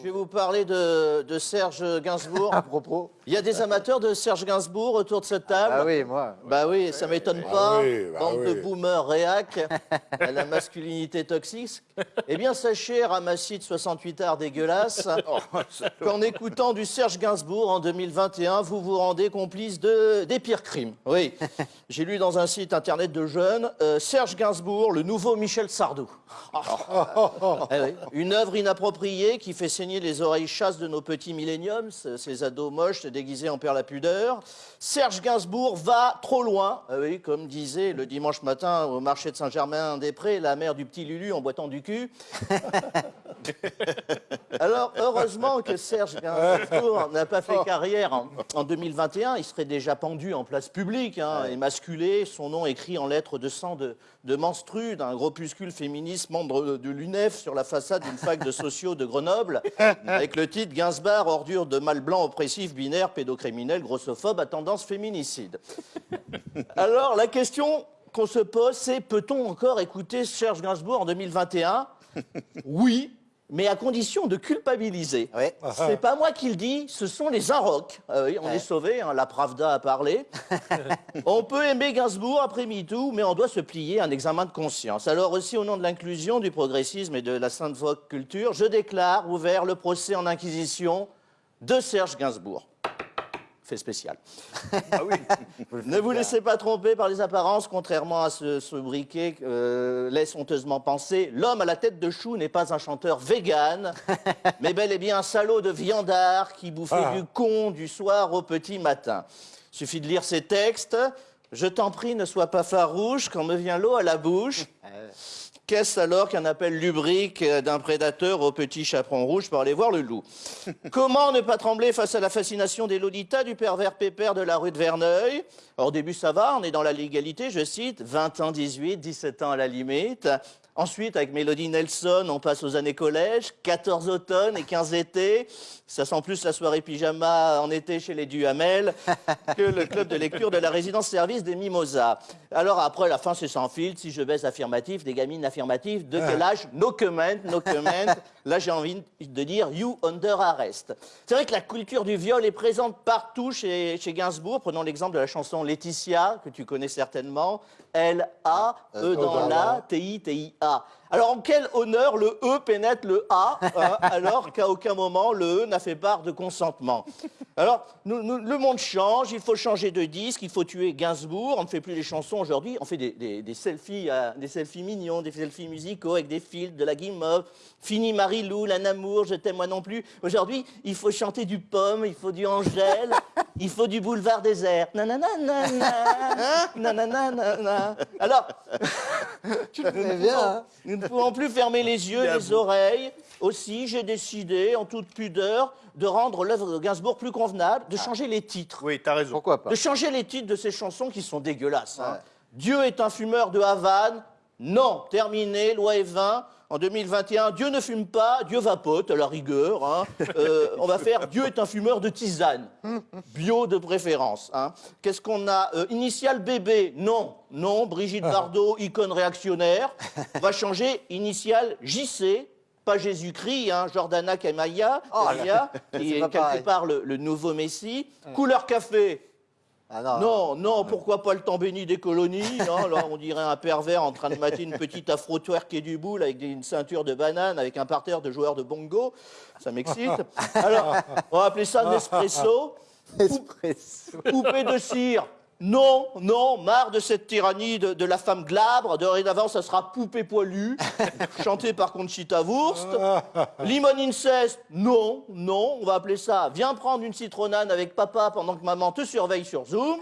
Je vais vous parler de, de Serge Gainsbourg. À propos. Il y a des amateurs de Serge Gainsbourg autour de cette table. Ah oui, moi. Bah oui, ça m'étonne pas. oui, bah Bande de boomers réac à la masculinité toxique. Eh bien, sachez, ramassis de 68 arts dégueulasses, qu'en écoutant du Serge Gainsbourg en 2021, vous vous rendez complice de, des pires crimes. Oui, j'ai lu dans un site internet de jeunes, euh, Serge Gainsbourg, le nouveau Michel Sardou. Eh oui, Une œuvre inappropriée qui fait saigner les oreilles chasses de nos petits milléniums, ce- ces ados moches déguisés en père la pudeur. Serge Gainsbourg va trop loin, Ah oui, comme disait le dimanche matin au marché de Saint-Germain-des-Prés la mère du petit Lulu en boitant du cul. Alors, heureusement que Serge Gainsbourg n'a pas fait carrière en, en 2021. Il serait déjà pendu en place publique hein, et masculé, son nom écrit en lettres de sang de, de menstru d'un groupuscule féministe membre de l'UNEF sur la façade d'une fac de sociaux de Grenoble, avec le titre Gainsbar, ordure de mâle blanc oppressif, binaire, pédocriminel, grossophobe à tendance féminicide. Alors, la question qu'on se pose, c'est peut-on encore écouter Serge Gainsbourg en 2021 Oui, mais à condition de culpabiliser. Ouais. C'est pas moi qui le dis, ce sont les Inrocks. Ah oui, on est sauvés, hein, la Pravda a parlé. on peut aimer Gainsbourg après MeToo, mais on doit se plier à un examen de conscience. Alors aussi, au nom de l'inclusion, du progressisme et de la sainte vogue culture, je déclare ouvert le procès en inquisition de Serge Gainsbourg. Fait spécial. Ne vous laissez pas tromper par les apparences, contrairement à ce sobriquet euh, laisse honteusement penser. L'homme à la tête de chou n'est pas un chanteur vegan, mais bel et bien un salaud de viandard qui bouffait du con du soir au petit matin. Suffit de lire ses textes. Je t'en prie, ne sois pas farouche quand me vient l'eau à la bouche. Qu'est-ce alors qu'un appel lubrique euh, d'un prédateur au petit chaperon rouge pour aller voir le loup? Comment ne pas trembler face à la fascination des Lolita du pervers pépère de la rue de Verneuil? Au début, ça va, on est dans la légalité, je cite, 20 ans, 18, 17 ans à la limite. Ensuite, avec Mélodie Nelson, on passe aux années collège, 14 automnes et 15 étés. Ça sent plus la soirée pyjama en été chez les Duhamel que le club de lecture de la résidence-service des Mimosas. Alors après, la fin, c'est sans filtre. Si je baisse affirmatif, des gamines affirmatives, de quel âge? No comment, no comment. Là, j'ai envie de dire you under arrest. C'est vrai que la culture du viol est présente partout chez, chez Gainsbourg. Prenons l'exemple de la chanson Laetitia, que tu connais certainement. L-A, E dans la, T-I-T-I-A. Alors, en quel honneur le E pénètre le A, hein, alors qu'à aucun moment le E n'a fait part de consentement Alors, nous- nous- le monde change, il faut changer de disque, il faut tuer Gainsbourg. On ne fait plus les chansons aujourd'hui, on fait des, des- des selfies, euh, des selfies mignons, des selfies musicaux avec des filtres, de la guimauve. Fini Marie-Lou, la Namour, je t'aime moi non plus. Aujourd'hui, il faut chanter du Pomme, il faut du Angèle, il faut du Boulevard désert. Nanana, nanana, nanana, nanana. Alors, C'est bien, hein nous ne pouvons plus fermer les yeux, les oreilles. Aussi, j'ai décidé, en toute pudeur, de rendre l'œuvre de Gainsbourg plus convenable, de changer les titres. Oui, t'as raison. Pourquoi pas De changer les titres de ces chansons qui sont dégueulasses. hein. Dieu est un fumeur de Havane. Non, terminé, loi et vin. En 2021, Dieu ne fume pas, Dieu vapote, à la rigueur. hein. Euh, on va faire Dieu est un fumeur de tisane. Bio de préférence. hein. Qu'est-ce qu'on a Euh, Initial bébé, non. Non, Brigitte Bardot, icône réactionnaire. On va changer initial JC, pas Jésus-Christ, hein, Jordana Kamaya, Kamaya, qui est quelque pareil. part le, le nouveau Messie. Couleur café, Ah non. non, non, pourquoi pas le temps béni des colonies non, Là, on dirait un pervers en train de mater une petite afro-twerk et du boule avec une ceinture de banane, avec un parterre de joueurs de bongo. Ça m'excite. Alors, on va appeler ça Nespresso. Espresso. Poupée de cire. Non, non, marre de cette tyrannie de, de la femme glabre. Dorénavant, ça sera Poupée poilue, chantée par Conchita Wurst. Limon inceste. Non, non, on va appeler ça Viens prendre une citronnade avec papa pendant que maman te surveille sur Zoom.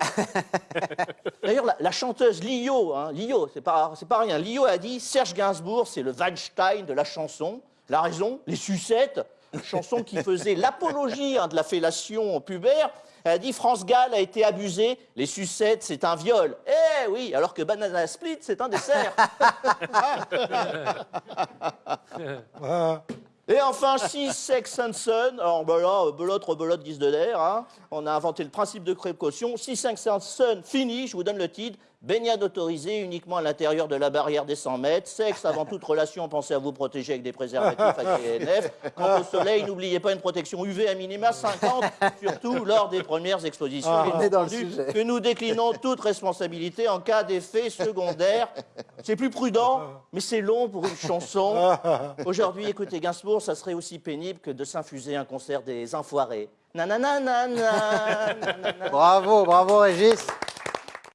D'ailleurs, la, la chanteuse Lio, hein, Lio, c'est pas, c'est pas rien. Lio a dit Serge Gainsbourg, c'est le Weinstein de la chanson. La raison, les sucettes, chanson qui faisait l'apologie hein, de la fellation pubère. Elle a dit France Gall a été abusée, les sucettes, c'est un viol. Eh oui, alors que Banana Split, c'est un dessert. Et enfin, Six Sex and Son. Alors ben là, belote, rebelote, guise de l'air. hein. On a inventé le principe de précaution. Six Sex and Son, fini, je vous donne le titre. Baignade autorisée uniquement à l'intérieur de la barrière des 100 mètres. Sexe avant toute relation, pensez à vous protéger avec des préservatifs à KNF. Quant au soleil, n'oubliez pas une protection UV à minima 50, surtout lors des premières expositions. Ah, on est dans le sujet. que nous déclinons toute responsabilité en cas d'effet secondaire. C'est plus prudent, mais c'est long pour une chanson. Aujourd'hui, écouter Gainsbourg, ça serait aussi pénible que de s'infuser un concert des enfoirés. Nanana, nanana, nanana. Bravo, bravo Régis.